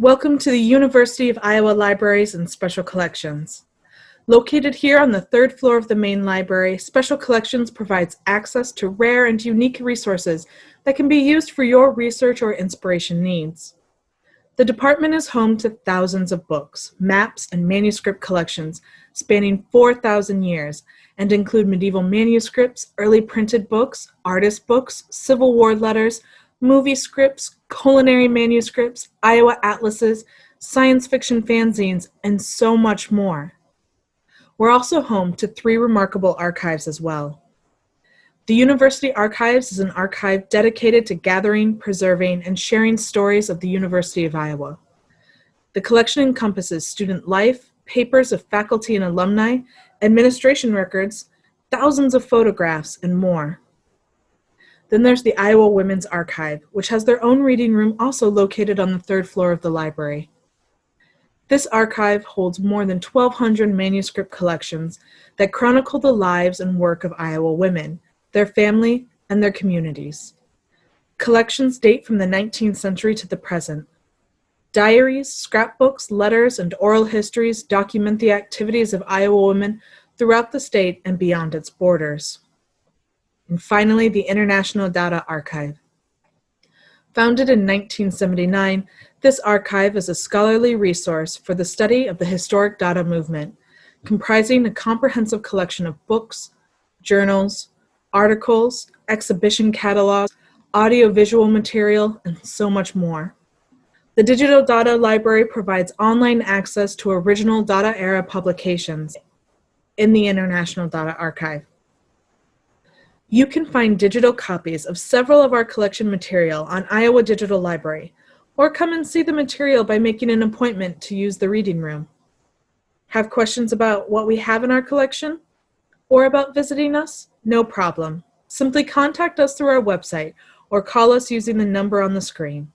Welcome to the University of Iowa Libraries and Special Collections. Located here on the third floor of the main library, Special Collections provides access to rare and unique resources that can be used for your research or inspiration needs. The department is home to thousands of books, maps, and manuscript collections spanning 4,000 years and include medieval manuscripts, early printed books, artist books, Civil War letters, movie scripts, culinary manuscripts, Iowa atlases, science fiction fanzines, and so much more. We're also home to three remarkable archives as well. The University Archives is an archive dedicated to gathering, preserving, and sharing stories of the University of Iowa. The collection encompasses student life, papers of faculty and alumni, administration records, thousands of photographs, and more. Then there's the Iowa Women's Archive, which has their own reading room also located on the third floor of the library. This archive holds more than 1,200 manuscript collections that chronicle the lives and work of Iowa women, their family, and their communities. Collections date from the 19th century to the present. Diaries, scrapbooks, letters, and oral histories document the activities of Iowa women throughout the state and beyond its borders. And finally, the International Dada Archive. Founded in 1979, this archive is a scholarly resource for the study of the historic Dada movement, comprising a comprehensive collection of books, journals, articles, exhibition catalogs, audiovisual material, and so much more. The Digital Dada Library provides online access to original Dada era publications in the International Dada Archive. You can find digital copies of several of our collection material on Iowa Digital Library, or come and see the material by making an appointment to use the reading room. Have questions about what we have in our collection? Or about visiting us? No problem. Simply contact us through our website or call us using the number on the screen.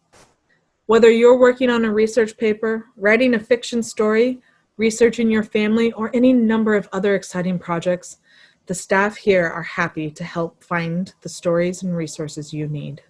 Whether you're working on a research paper, writing a fiction story, researching your family, or any number of other exciting projects, the staff here are happy to help find the stories and resources you need.